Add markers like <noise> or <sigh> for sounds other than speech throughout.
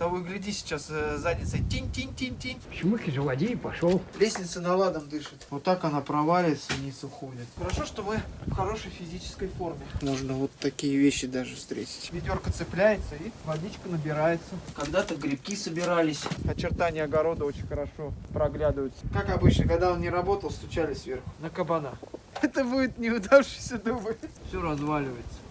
Того и гляди сейчас э, задницей. Тинь-тинь-тинь-тинь. Шмыки заводи и пошел. Лестница наладом дышит. Вот так она проваливается вниз уходит. Хорошо, что мы в хорошей физической форме. Можно вот такие вещи даже встретить. Ведерко цепляется и водичка набирается. Когда-то грибки собирались. Очертания огорода очень хорошо проглядываются. Как обычно, когда он не работал, стучали сверху. На кабана. Это будет неудавшийся дубль. Все разваливается.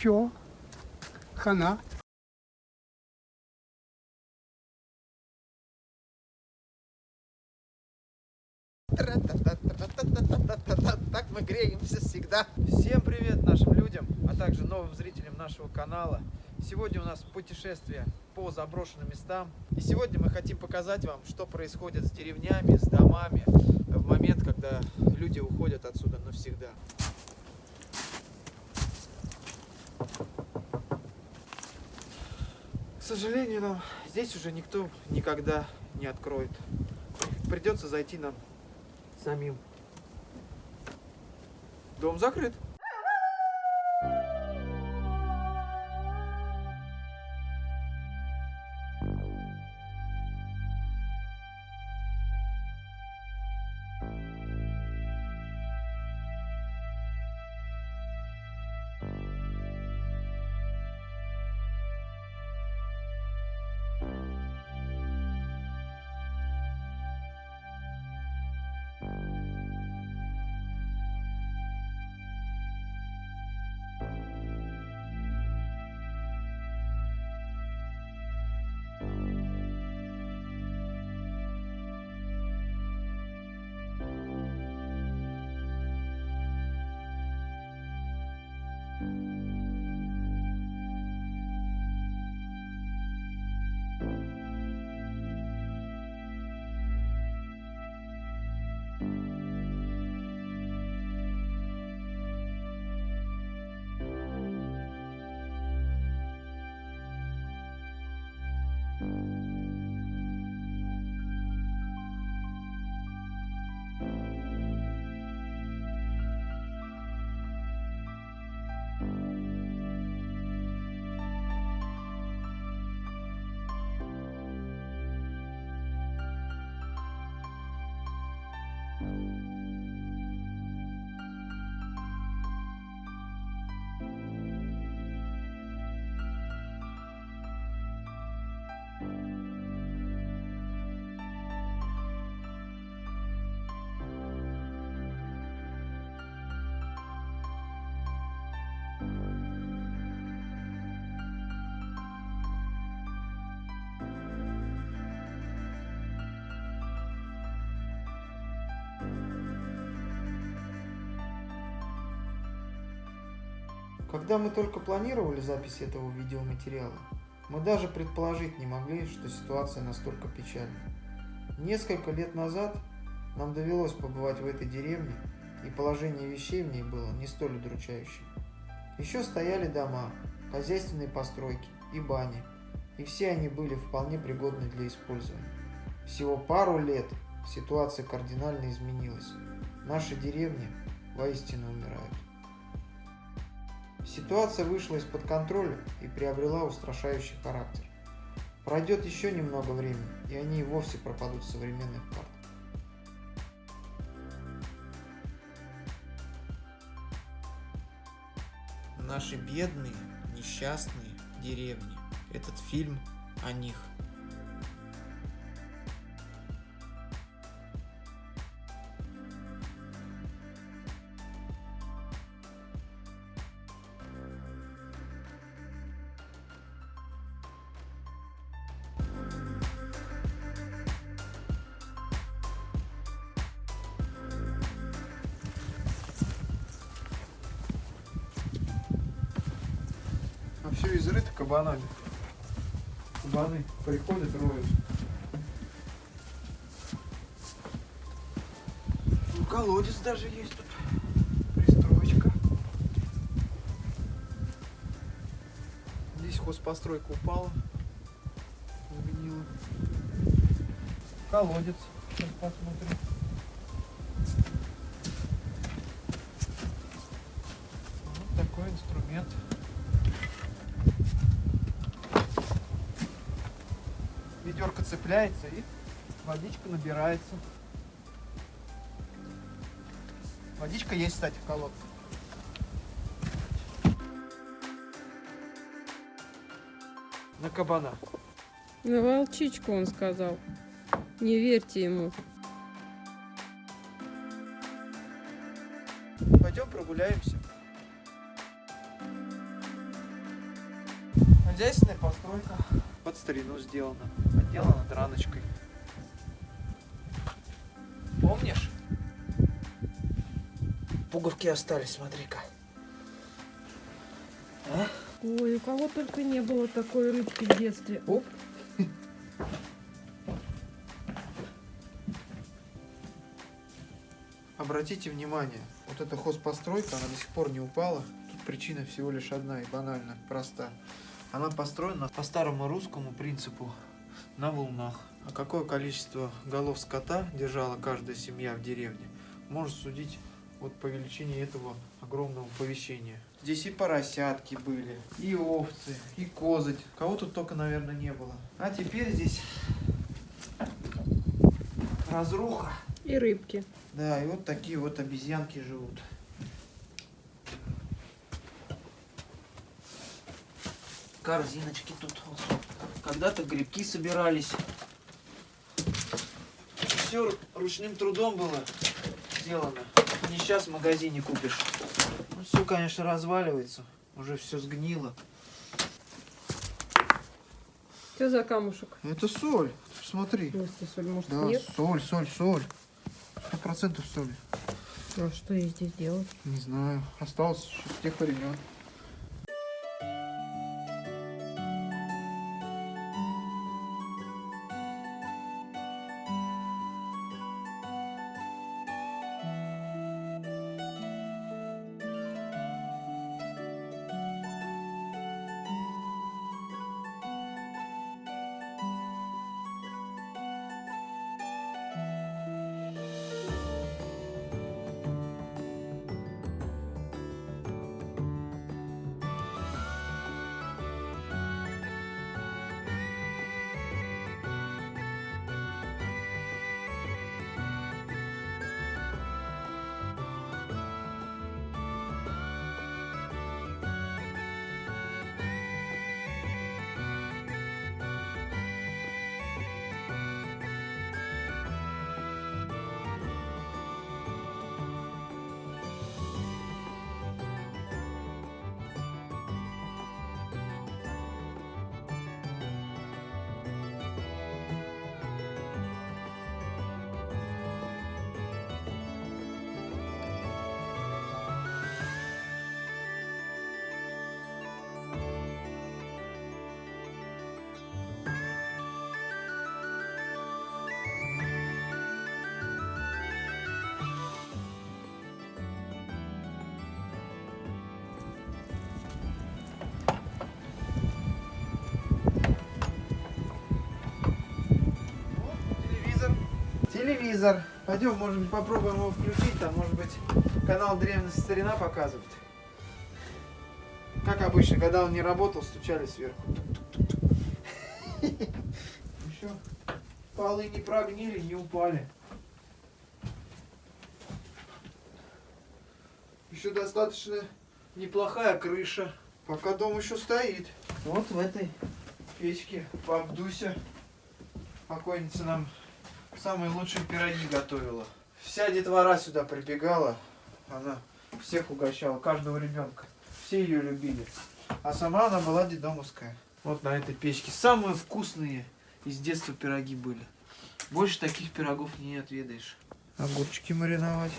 Все. Хана. Так мы греемся всегда. Всем привет нашим людям, а также новым зрителям нашего канала. Сегодня у нас путешествие по заброшенным местам. И сегодня мы хотим показать вам, что происходит с деревнями, с домами в момент, когда люди уходят отсюда навсегда. Сожалению, нам здесь уже никто никогда не откроет. Придется зайти нам самим. Дом закрыт. Когда мы только планировали запись этого видеоматериала, мы даже предположить не могли, что ситуация настолько печальна. Несколько лет назад нам довелось побывать в этой деревне, и положение вещей в ней было не столь удручающим. Еще стояли дома, хозяйственные постройки и бани, и все они были вполне пригодны для использования. Всего пару лет ситуация кардинально изменилась. Наши деревни воистину умирают. Ситуация вышла из-под контроля и приобрела устрашающий характер. Пройдет еще немного времени, и они и вовсе пропадут с современных карт. Наши бедные, несчастные деревни. Этот фильм о них. Кабанами. Кабаны приходят, роют. колодец даже есть тут. Пристроечка. Здесь хозпостройка упала. Загнила. Колодец. Сейчас посмотрим. Вот такой инструмент. Ведерко цепляется и водичка набирается. Водичка есть, кстати, в колодце. На кабана. На волчичку он сказал. Не верьте ему. Пойдем прогуляемся. Хозяйственная постройка. Под старину сделана. Отделана драночкой. Помнишь? Пуговки остались, смотри-ка. А? Ой, у кого только не было такой рыбки в детстве. Оп. Обратите внимание, вот эта хозпостройка, она до сих пор не упала. Тут причина всего лишь одна и банально, проста. Она построена по старому русскому принципу на волнах. А какое количество голов скота держала каждая семья в деревне, может судить вот по величине этого огромного помещения. Здесь и поросятки были, и овцы, и козы. Кого тут только, наверное, не было. А теперь здесь разруха. И рыбки. Да, и вот такие вот обезьянки живут. Корзиночки тут. Когда-то грибки собирались. Все ручным трудом было сделано. Не сейчас в магазине купишь. Ну, все, конечно, разваливается. Уже все сгнило. Что за камушек? Это соль. Смотри. Если соль, может, Да, нет? соль, соль, соль. Сто процентов соль. А что ей здесь делать? Не знаю. Осталось еще с тех времен. Телевизор. Пойдем, быть, попробуем его включить. Там, может быть, канал Древность Старина показывает. Как обычно, когда он не работал, стучали сверху. Еще полы не прогнили, не упали. Еще достаточно неплохая крыша. Пока дом еще стоит. Вот в этой печке баб Дуся, покойница нам самые лучшие пироги готовила. Вся детвора сюда прибегала, она всех угощала, каждого ребенка. Все ее любили. А сама она была дедомовская. Вот на этой печке. Самые вкусные из детства пироги были. Больше таких пирогов не отведаешь. Огурчики мариновать.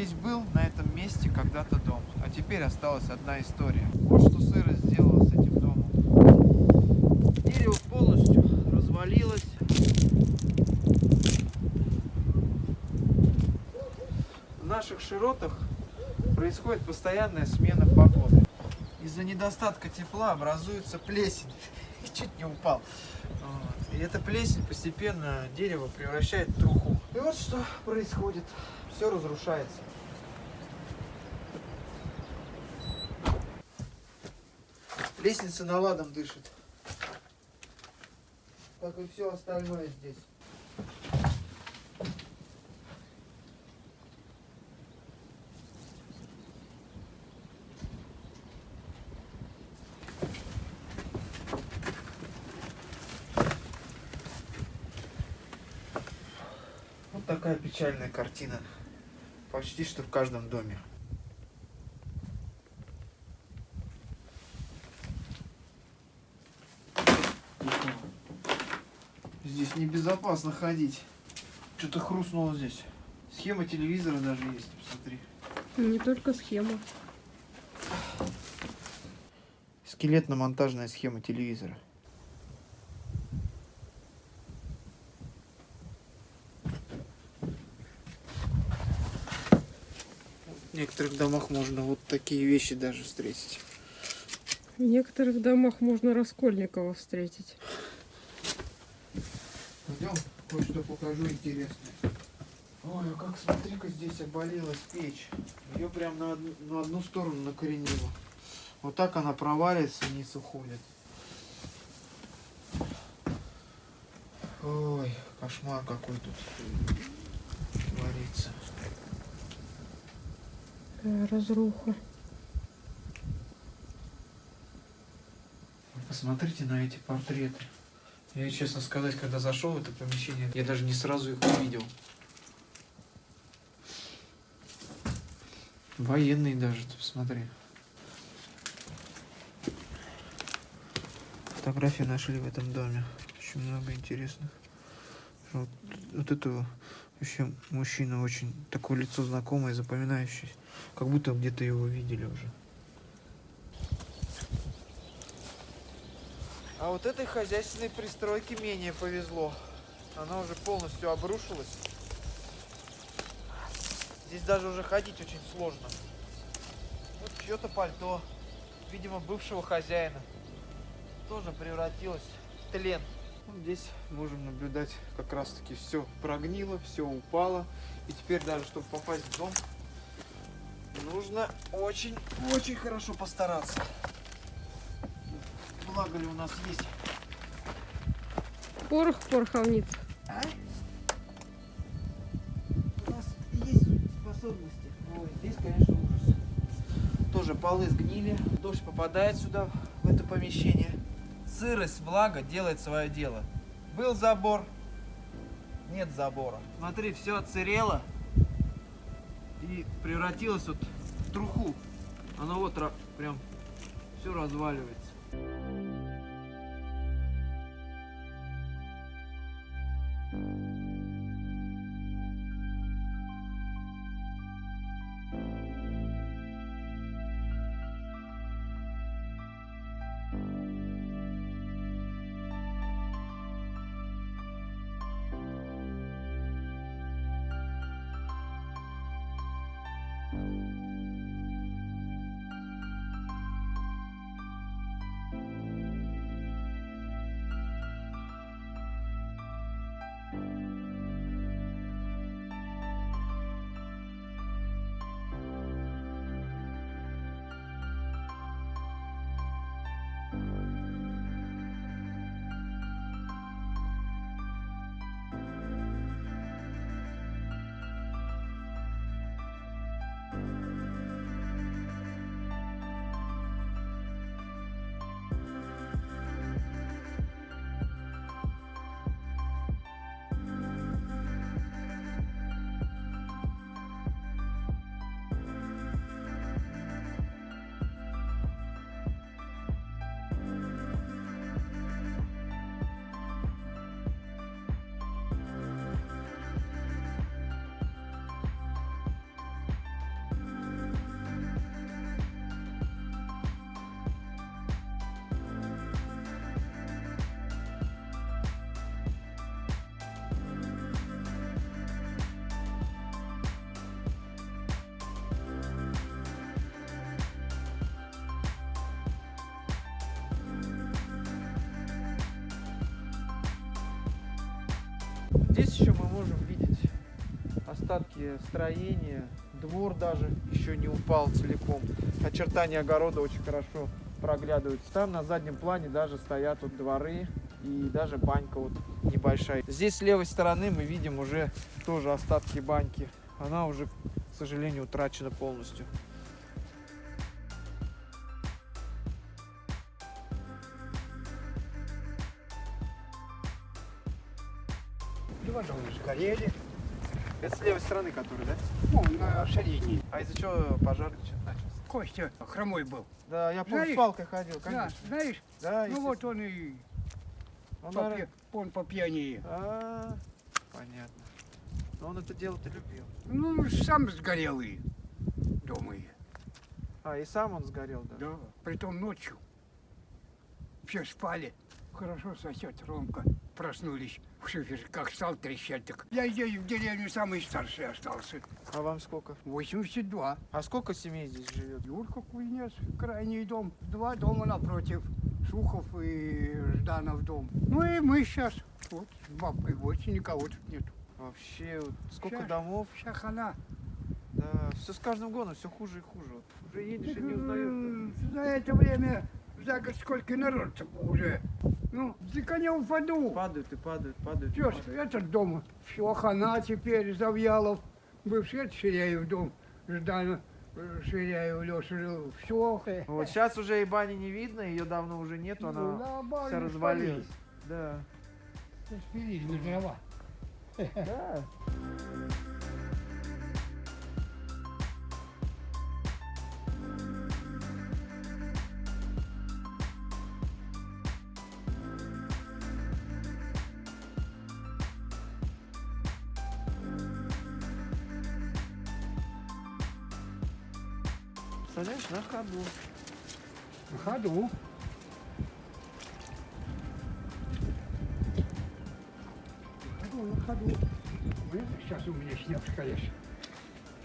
Здесь был на этом месте когда-то дом, а теперь осталась одна история. Вот что сырость сделала с этим домом. Дерево полностью развалилось. В наших широтах происходит постоянная смена погоды. Из-за недостатка тепла образуется плесень. <laughs> Чуть не упал. И эта плесень постепенно дерево превращает в труху. И вот что происходит. Все разрушается. Лестница наладом дышит. Как и все остальное здесь. Вот такая печальная картина. Почти что в каждом доме. Здесь небезопасно ходить. Что-то хрустнуло здесь. Схема телевизора даже есть, посмотри. Не только схема. Скелетно-монтажная схема телевизора. В некоторых домах можно вот такие вещи даже встретить. В некоторых домах можно Раскольникова встретить. Пойдем, кое-что покажу интересное. Ой, а как смотри-ка здесь обвалилась печь. Ее прям на одну, на одну сторону накоренило. Вот так она проваливается, вниз уходит. Ой, кошмар какой тут творится. Разруха. Посмотрите на эти портреты. Я, честно сказать, когда зашел в это помещение, я даже не сразу их увидел. Военные даже, ты посмотри. Фотографии нашли в этом доме. Очень много интересных. Вот, вот этого вообще мужчина очень такое лицо знакомое, запоминающееся. Как будто где-то его видели уже. А вот этой хозяйственной пристройке менее повезло. Она уже полностью обрушилась. Здесь даже уже ходить очень сложно. Вот чье-то пальто, видимо, бывшего хозяина, тоже превратилось в тлен. Вот здесь можем наблюдать, как раз таки все прогнило, все упало. И теперь даже, чтобы попасть в дом, нужно очень-очень хорошо постараться. Благо ли у нас есть Порох в пороховнице. А? У нас есть способности. Ой, здесь, конечно, ужас. Тоже полы сгнили. Дождь попадает сюда, в это помещение. Сырость, влага делает свое дело. Был забор, нет забора. Смотри, все отсырело и превратилось вот в труху. Оно вот прям все разваливается. Здесь еще мы можем видеть остатки строения. Двор даже еще не упал целиком. Очертания огорода очень хорошо проглядываются. Там на заднем плане даже стоят вот дворы и даже банька вот небольшая. Здесь с левой стороны мы видим уже тоже остатки баньки. Она уже, к сожалению, утрачена полностью. Два дома сгорели. Это с левой стороны, который, да? Ну, на средней. А из-за чего пожар начался? Костя хромой был. Да, я помню, Знаешь- с палкой ходил, Да, конечно. знаешь? Да, ну вот он и Он, по, пья- он по пьяни. А, понятно. Но он это дело-то любил. Ну, сам сгорел и дома. и. А, и сам он сгорел, да? Да, притом ночью. Все спали. Хорошо сосед Ромка. Проснулись. Как стал трещать, так я здесь в деревне самый старший остался. А вам сколько? 82. А сколько семей здесь живет? Юрка Кузнец, крайний дом. Два дома напротив. Сухов и Жданов дом. Ну и мы сейчас. Вот, с бабкой больше никого тут нет. Вообще, вот сколько Щас. домов. Вся хана. Да, все с каждым годом все хуже и хуже. Вот уже едешь и не узнаешь. За это время, за год сколько народ уже. Ну, за коня упаду. Падают и падают, падают. падают. этот дом, все хана теперь, Завьялов. Бывший это Ширяев дом. Ждана э, Ширяев Леша жил. Все. Вот сейчас уже и бани не видно, ее давно уже нету, она вся развалилась. Да. Спилили на дрова. Да. Представляешь, на ходу. На ходу. На ходу, на ходу. Ну, Сейчас у меня снег, конечно.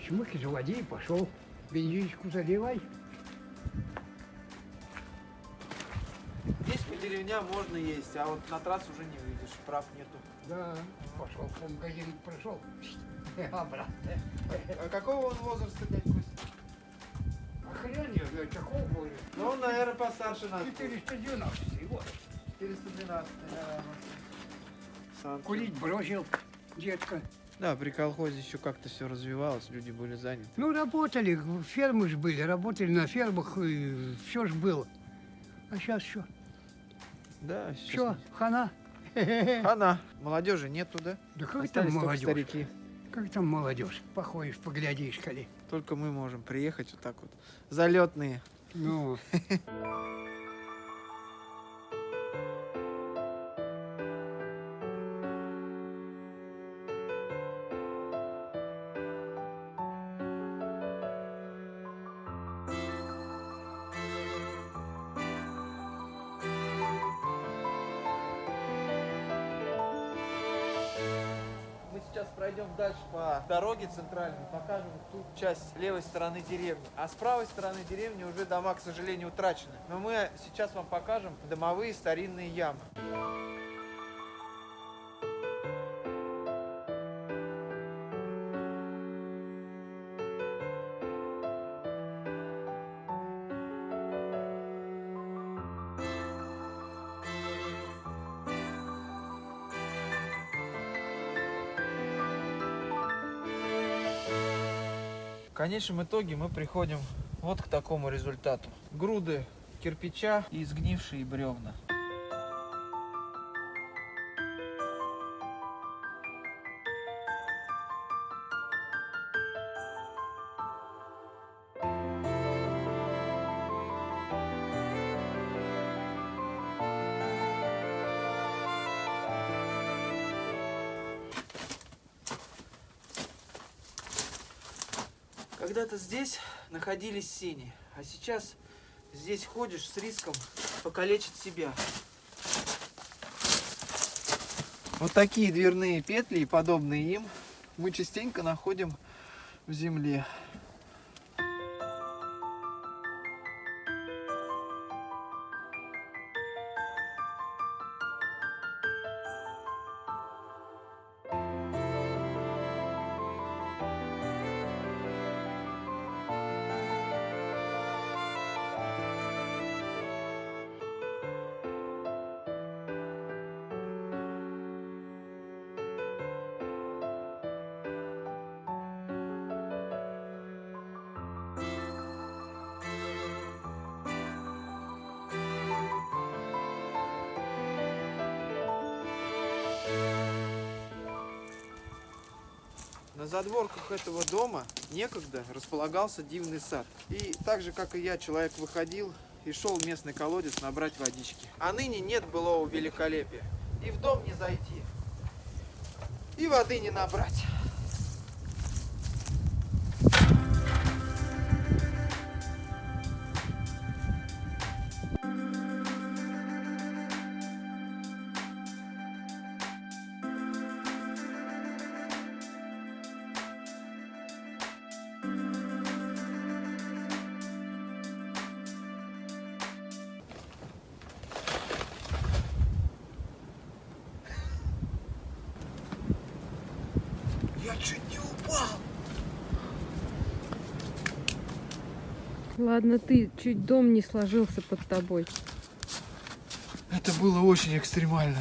Шмык заводи и пошел. Бензинчику заливай. Здесь по деревням можно есть, а вот на трассу уже не выйдешь, прав нету. Да, пошел по магазину, прошел. <laughs> Обратно. А какого он возраста, дядь хрен я знаю, какого будет. Ну, он, наверное, постарше нас. 490 вот. 412, да. Сам Курить бросил, детка. Да, при колхозе еще как-то все развивалось, люди были заняты. Ну, работали, фермы же были, работали на фермах, и все ж было. А сейчас что? Да, Все, хана? Хана. Молодежи нету, да? Да как там Остались только молодежь? старики. Как там молодежь? Походишь, поглядишь, коли. Только мы можем приехать вот так вот. Залетные. Ну, <laughs> сейчас пройдем дальше по дороге центральной, покажем ту часть левой стороны деревни. А с правой стороны деревни уже дома, к сожалению, утрачены. Но мы сейчас вам покажем домовые старинные ямы. Конечном итоге мы приходим вот к такому результату. Груды кирпича и сгнившие бревна. Когда-то здесь находились сени, а сейчас здесь ходишь с риском покалечить себя. Вот такие дверные петли и подобные им мы частенько находим в земле. На задворках этого дома некогда располагался дивный сад. И так же, как и я, человек выходил и шел в местный колодец набрать водички. А ныне нет былого великолепия. И в дом не зайти, и воды не набрать. Ладно, ты чуть дом не сложился под тобой. Это было очень экстремально.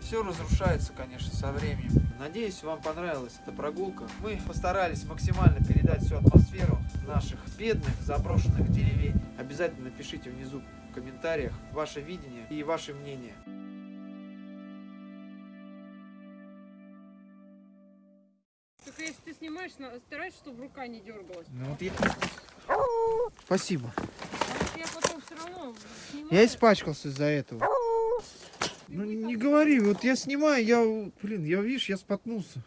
Все разрушается, конечно, со временем. Надеюсь, вам понравилась эта прогулка. Мы постарались максимально передать всю атмосферу наших бедных заброшенных деревень. Обязательно напишите внизу в комментариях ваше видение и ваше мнение. Снимаешь, старайся, чтобы рука не дергалась. Ну вот я... Спасибо. я потом все равно Я испачкался из-за этого. Ну не говори, вот я снимаю, я, блин, я, видишь, я споткнулся.